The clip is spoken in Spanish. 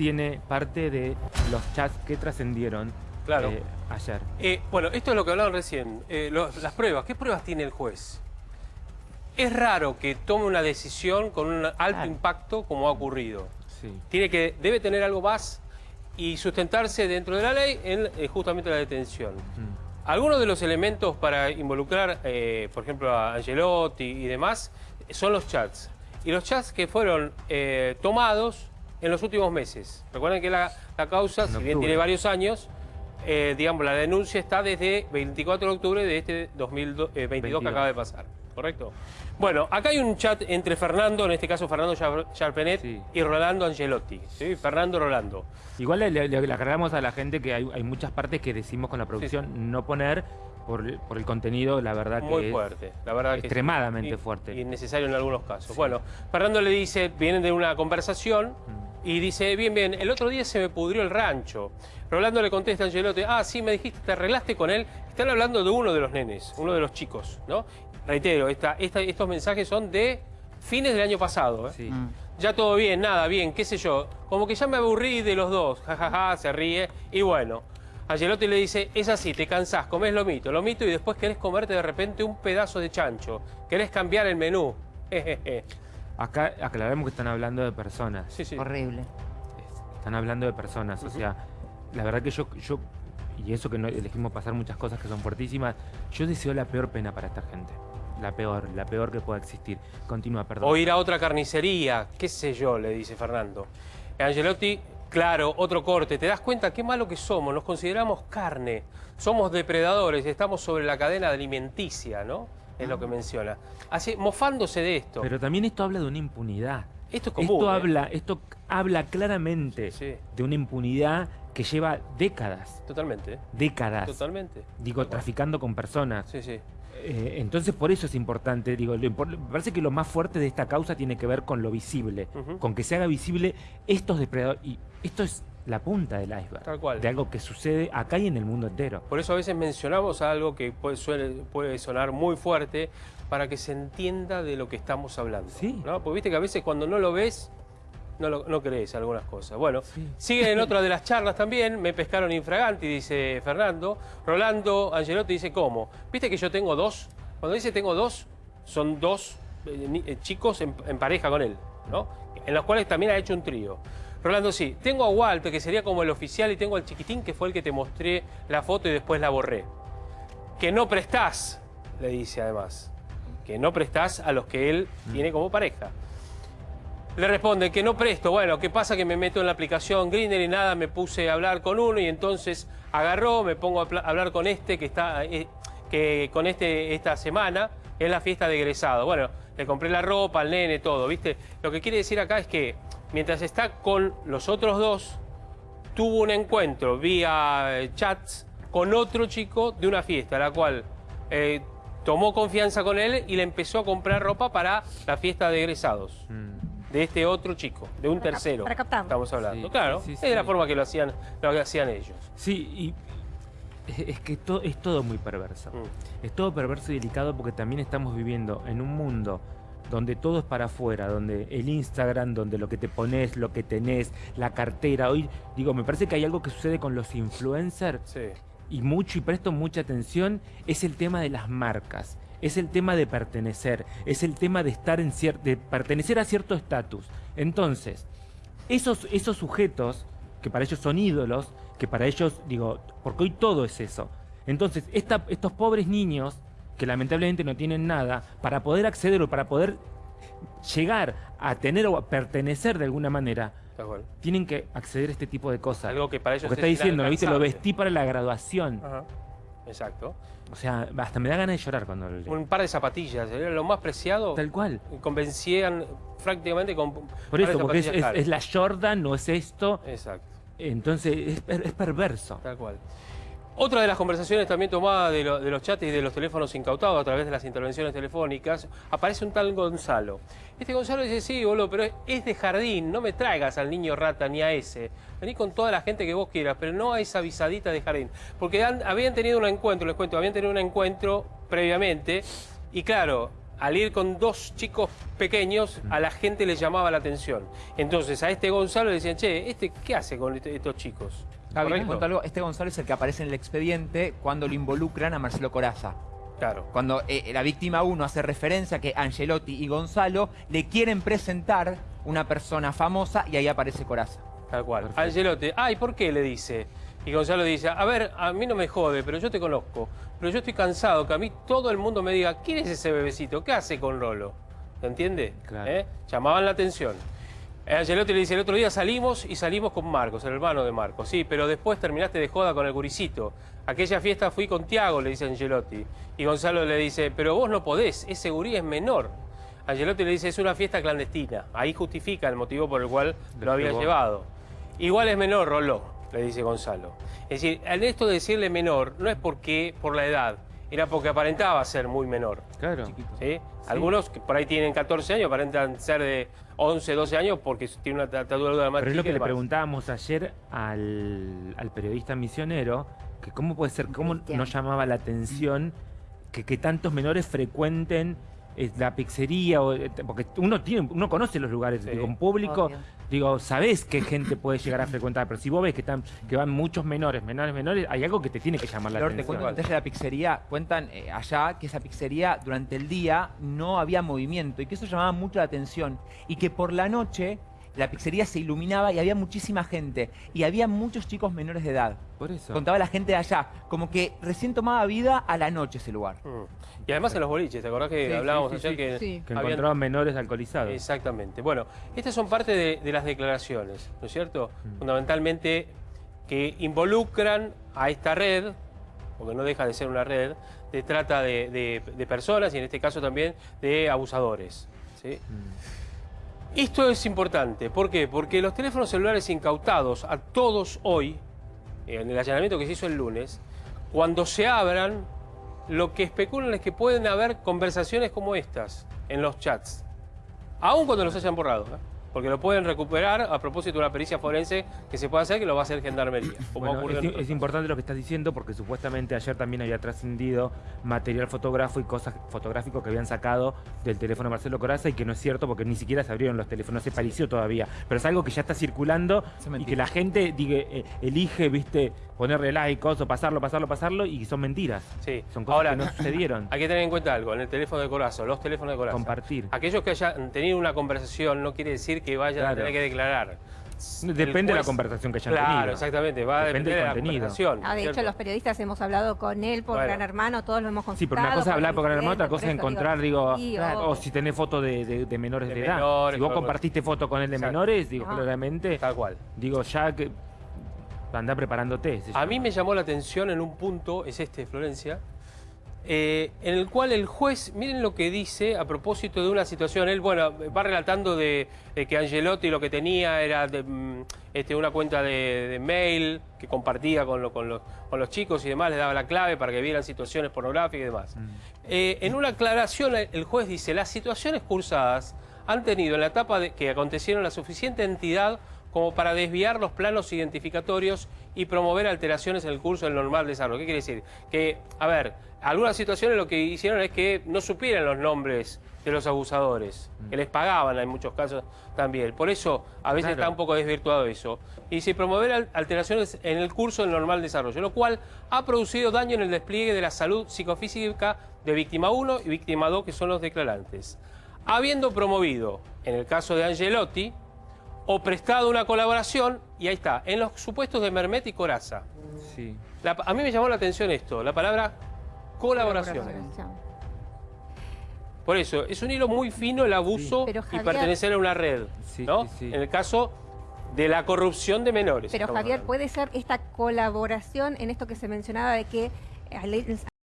tiene parte de los chats que trascendieron Claro. eh, ayer. Eh, bueno, esto es lo que hablaban recién. Eh, las pruebas. ¿Qué pruebas tiene el juez? Es raro que tome una decisión con un alto Claro. impacto como ha ocurrido. Sí. Tiene que, debe tener algo más y sustentarse dentro de la ley en justamente la detención. Mm. Algunos de los elementos para involucrar, por ejemplo, a Angelotti y demás, son los chats. Y los chats que fueron tomados en los últimos meses. Recuerden que la, la causa, si bien tiene varios años, eh, digamos, la denuncia está desde 24 de octubre de este 2022 que 22. acaba de pasar. ¿Correcto? Bueno, acá hay un chat entre Fernando, en este caso Fernando Char- Charpenet, Sí. y Rolando Angelotti. ¿sí? Fernando Rolando. Igual le, le- le aclaramos a la gente que hay, hay muchas partes que decimos con la producción no poner por, por el contenido, la verdad que Muy es fuerte, la verdad que sí. extremadamente Y- fuerte. Innecesario en algunos casos. Bueno, Fernando le dice, vienen de una conversación Mm. Y dice, bien, bien, el otro día se me pudrió el rancho. Rolando le contesta a Angelotti, ah, sí, me dijiste, te arreglaste con él. Están hablando de uno de los nenes, uno de los chicos, ¿no? Reitero, esta, esta- estos mensajes son de fines del año pasado. ¿eh? Sí. Ya todo bien, nada, bien, qué sé yo. Como que ya me aburrí de los dos, jajaja, se ríe. Y bueno, Angelotti le dice, es así, te cansás, comés lomito, lomito y después querés comerte de repente un pedazo de chancho. Querés cambiar el menú. Jejeje. Acá aclaramos que están hablando de personas. sí, sí. Horrible. Están hablando de personas. O sea, la verdad que yo, yo, y eso que no elegimos pasar muchas cosas que son fuertísimas, yo deseo la peor pena para esta gente. La peor, la peor que pueda existir. Continúa, perdón. O ir a otra carnicería, qué sé yo, le dice Fernando. Angelotti, claro, otro corte. ¿Te das cuenta qué malo que somos? Nos consideramos carne. Somos depredadores, estamos sobre la cadena alimenticia, ¿no? Es lo que menciona. Así, mofándose de esto. Pero también esto habla de una impunidad. esto es común. Esto ¿eh? habla, esto habla claramente Sí. de una impunidad que lleva décadas, Totalmente, décadas. totalmente. Digo, traficando con personas. Sí, sí. Eh, entonces por eso es importante, digo, me parece que lo más fuerte de esta causa tiene que ver con lo visible, con que se haga visible estos depredadores. Y esto es la punta del iceberg, Tal cual. de algo que sucede acá y en el mundo entero. Por eso a veces mencionamos algo que puede, suele- puede sonar muy fuerte para que se entienda de lo que estamos hablando. Sí. ¿no? Porque viste que a veces cuando no lo ves, no, lo- no crees algunas cosas. Bueno, Sí. sigue en otra de las charlas también, me pescaron infraganti, dice Fernando. Rolando Angelotti dice, ¿cómo? ¿Viste que yo tengo dos? Cuando dice tengo dos, son dos eh, eh, chicos en, en pareja con él, ¿no? En los cuales también ha hecho un trío. Rolando, sí, tengo a Walter, que sería como el oficial, y tengo al chiquitín, que fue el que te mostré la foto y después la borré. Que no prestás, le dice además. Que no prestás a los que él tiene como pareja. Le responde que no presto. Bueno, ¿qué pasa? Que me meto en la aplicación Grindr y nada, me puse a hablar con uno y entonces agarró, me pongo a hablar con este que está, eh, que con este esta semana es la fiesta de egresado. Bueno, le compré la ropa al nene, todo, ¿viste? Lo que quiere decir acá es que mientras está con los otros dos, tuvo un encuentro vía eh, chats con otro chico de una fiesta, la cual eh, tomó confianza con él y le empezó a comprar ropa para la fiesta de egresados Mm. de este otro chico, de un tercero. para captarlo. Estamos hablando. Sí, claro, sí, es sí. de la forma que lo hacían, lo que hacían ellos. Sí, y es- es que to- es todo muy perverso. Mm. Es todo perverso y delicado porque también estamos viviendo en un mundo donde todo es para afuera, donde el Instagram, donde lo que te pones, lo que tenés, la cartera. Hoy, digo, me parece que hay algo que sucede con los influencers Sí. y mucho, y presto mucha atención, es el tema de las marcas. Es el tema de pertenecer, es el tema de estar en de pertenecer a cierto estatus. Entonces, esos, esos sujetos, que para ellos son ídolos, que para ellos, digo, porque hoy todo es eso. Entonces, esta- estos pobres niños, que lamentablemente no tienen nada, para poder acceder o para poder llegar a tener o a pertenecer de alguna manera, tienen que acceder a este tipo de cosas. Algo que para ellos Porque está es diciendo, ¿viste? Lo vestí para la graduación. Ajá. Exacto. O sea, hasta me da ganas de llorar cuando lo leo. Un par de zapatillas, era lo más preciado. Tal cual. Convencían prácticamente con. Por eso, porque es, la Jordan, no es esto. Exacto. Entonces, es, es perverso. Tal cual. Otra de las conversaciones también tomadas de, lo- de los chats y de los teléfonos incautados a través de las intervenciones telefónicas, aparece un tal Gonzalo. Este Gonzalo dice, sí, boludo, pero es- de jardín, no me traigas al niño rata ni a ese. Vení con toda la gente que vos quieras, pero no a esa visadita de jardín. Porque habían tenido un encuentro, les cuento, habían tenido un encuentro previamente y claro, al ir con dos chicos pequeños, a la gente le llamaba la atención. Entonces a este Gonzalo le decían, che, ¿este qué hace con este- estos chicos? Gaby, te algo. Este Gonzalo es el que aparece en el expediente cuando lo involucran a Marcelo Coraza. Claro. Cuando eh, la víctima 1 hace referencia a que Angelotti y Gonzalo le quieren presentar una persona famosa y ahí aparece Coraza. Tal cual. Perfecto. Angelotti, ay, ¿por qué? Le dice. Y Gonzalo dice, a ver, a mí no me jode, pero yo te conozco. Pero yo estoy cansado que a mí todo el mundo me diga, ¿quién es ese bebecito? ¿Qué hace con Rolo? ¿Se entiende? Claro. ¿Eh? Llamaban la atención. Eh, Angelotti le dice, el otro día salimos y salimos con Marcos, el hermano de Marcos. Sí, pero después terminaste de joda con el guricito. Aquella fiesta fui con Tiago, le dice Angelotti. Y Gonzalo le dice, pero vos no podés, ese gurí es menor. Angelotti le dice, es una fiesta clandestina. Ahí justifica el motivo por el cual lo había llevado. Igual es menor, Roló, le dice Gonzalo. Es decir, en esto de decirle menor, no es porque por la edad, era porque aparentaba ser muy menor. Claro. ¿sí? Algunos que por ahí tienen 14 años aparentan ser de 11, 12 años porque tienen una tatuadura de la Pero es lo que le preguntábamos ayer al, al periodista misionero, que cómo puede ser, cómo Cristian. no llamaba la atención que, que tantos menores frecuenten la pizzería, o, eh, porque uno tiene, uno conoce los lugares, Sí. digo, en público, Obvio. digo, sabés qué gente puede llegar a frecuentar, pero si vos ves que están, que van muchos menores, menores, menores, hay algo que te tiene que llamar la te atención. cuento un de la pizzería. Cuentan eh, allá que esa pizzería durante el día no había movimiento y que eso llamaba mucho la atención. Y que por la noche la pizzería se iluminaba y había muchísima gente. Y había muchos chicos menores de edad. Por eso. Contaba la gente de allá. Como que recién tomaba vida a la noche ese lugar. Mm. Y además en los boliches, ¿te acordás que Sí, hablábamos sí, sí, ayer sí. que, Sí. Que habían- encontraban menores alcoholizados. Exactamente. Bueno, estas son parte de, de las declaraciones, ¿no es cierto? Mm. Fundamentalmente que involucran a esta red, porque no deja de ser una red, de trata de, de- de personas y en este caso también de abusadores. ¿sí? Mm. Esto es importante. ¿Por qué? Porque los teléfonos celulares incautados a todos hoy, en el allanamiento que se hizo el lunes, cuando se abran, lo que especulan es que pueden haber conversaciones como estas en los chats. Aún cuando los hayan borrado. ¿eh? Porque lo pueden recuperar a propósito de una pericia forense que se puede hacer, que lo va a hacer Gendarmería. Como Bueno, es, importante lo que estás diciendo porque supuestamente ayer también había trascendido material fotográfico y cosas fotográficos que habían sacado del teléfono de Marcelo Coraza y que no es cierto porque ni siquiera se abrieron los teléfonos, no se pareció todavía. Pero es algo que ya está circulando y que la gente diga, eh, elige, viste, ponerle like, o pasarlo, pasarlo, pasarlo y son mentiras. Sí. Son cosas Ahora, que no sucedieron. Hay que tener en cuenta algo, en el teléfono de Corazo, los teléfonos de Corazo. Compartir. Aquellos que hayan tenido una conversación no quiere decir que vayan a Claro. tener que declarar. Depende de la conversación que hayan Claro, tenido. exactamente. Va a Depende depender del de la contenido. conversación. Ah, de hecho, los periodistas hemos hablado con él por Bueno. Gran Hermano, todos lo hemos Sí, consultado. pero una cosa es hablar por Gran Hermano, otra cosa es encontrar, digo, sí, o si tenés fotos de, de- de menores de, De edad. menores, si vos claro. compartiste foto con él de Exacto. menores, digo, claramente, Tal cual. digo, ya que anda preparándote. A mí me llamó la atención en un punto, es este, Florencia, eh, en el cual el juez, miren lo que dice a propósito de una situación. Él, bueno, va relatando de, de que Angelotti lo que tenía era de, mm, este, una cuenta de, de mail que compartía con, lo- con los, con los chicos y demás, les daba la clave para que vieran situaciones pornográficas y demás. Eh, en una aclaración, el juez dice, las situaciones cursadas han tenido en la etapa de, que acontecieron la suficiente entidad como para desviar los planos identificatorios y promover alteraciones en el curso del normal desarrollo. ¿Qué quiere decir? Que, a ver, algunas situaciones lo que hicieron es que no supieran los nombres de los abusadores, que les pagaban en muchos casos también. Por eso a veces Claro. está un poco desvirtuado eso. Y si promover al- alteraciones en el curso del normal desarrollo, lo cual ha producido daño en el despliegue de la salud psicofísica de víctima 1 y víctima 2, que son los declarantes. Habiendo promovido, en el caso de Angelotti, o prestado una colaboración, y ahí está, en los supuestos de Mermet y Coraza. Sí. La- a mí me llamó la atención esto, la palabra colaboración. Colaboración. Por eso, es un hilo muy fino el abuso Pero, y pertenecer a una red. Sí, ¿no? sí, sí. En el caso de la corrupción de menores. Pero Javier, hablando. ¿puede ser esta colaboración en esto que se mencionaba de que al,